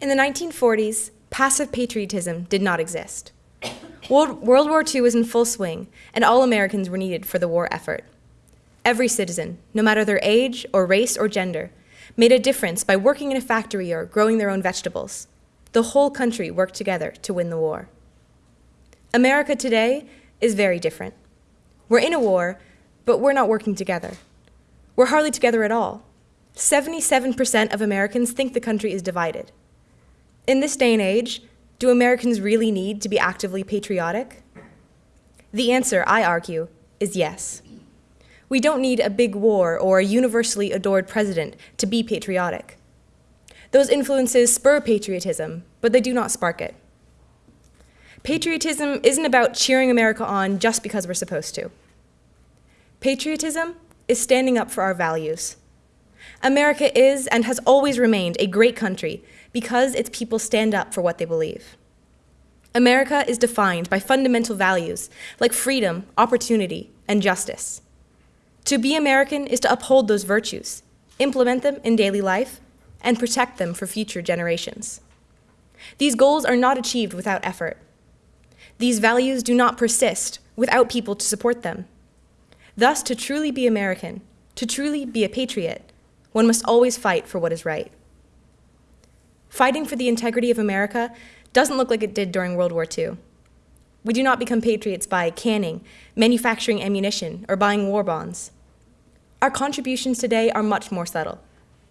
In the 1940s, passive patriotism did not exist. World, War II was in full swing, and all Americans were needed for the war effort. Every citizen, no matter their age or race or gender, made a difference by working in a factory or growing their own vegetables. The whole country worked together to win the war. America today is very different. We're in a war, but we're not working together. We're hardly together at all. 77% of Americans think the country is divided. In this day and age, do Americans really need to be actively patriotic? The answer, I argue, is yes. We don't need a big war or a universally adored president to be patriotic. Those influences spur patriotism, but they do not spark it. Patriotism isn't about cheering America on just because we're supposed to. Patriotism is standing up for our values. America is and has always remained a great country because its people stand up for what they believe. America is defined by fundamental values like freedom, opportunity, and justice. To be American is to uphold those virtues, implement them in daily life, and protect them for future generations. These goals are not achieved without effort. These values do not persist without people to support them. Thus, to truly be American, to truly be a patriot, one must always fight for what is right. Fighting for the integrity of America doesn't look like it did during World War II. We do not become patriots by canning, manufacturing ammunition, or buying war bonds. Our contributions today are much more subtle,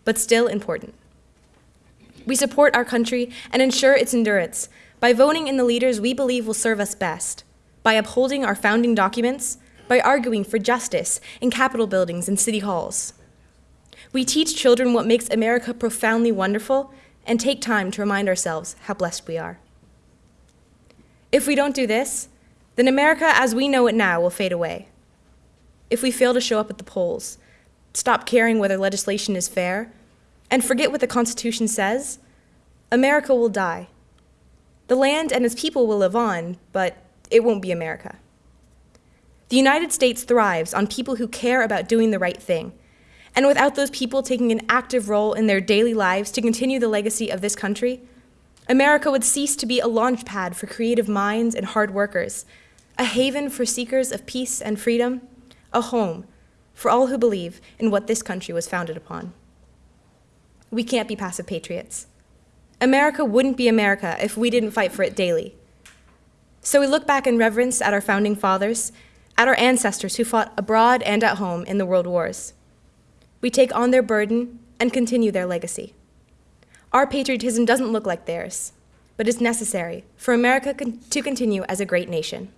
but still important. We support our country and ensure its endurance by voting in the leaders we believe will serve us best, by upholding our founding documents, by arguing for justice in Capitol buildings and city halls. We teach children what makes America profoundly wonderful and take time to remind ourselves how blessed we are. If we don't do this, then America as we know it now will fade away. If we fail to show up at the polls, stop caring whether legislation is fair, and forget what the Constitution says, America will die. The land and its people will live on, but it won't be America. The United States thrives on people who care about doing the right thing and without those people taking an active role in their daily lives to continue the legacy of this country, America would cease to be a launch pad for creative minds and hard workers, a haven for seekers of peace and freedom, a home for all who believe in what this country was founded upon. We can't be passive patriots. America wouldn't be America if we didn't fight for it daily. So we look back in reverence at our founding fathers, at our ancestors who fought abroad and at home in the world wars. We take on their burden and continue their legacy. Our patriotism doesn't look like theirs, but is necessary for America to continue as a great nation.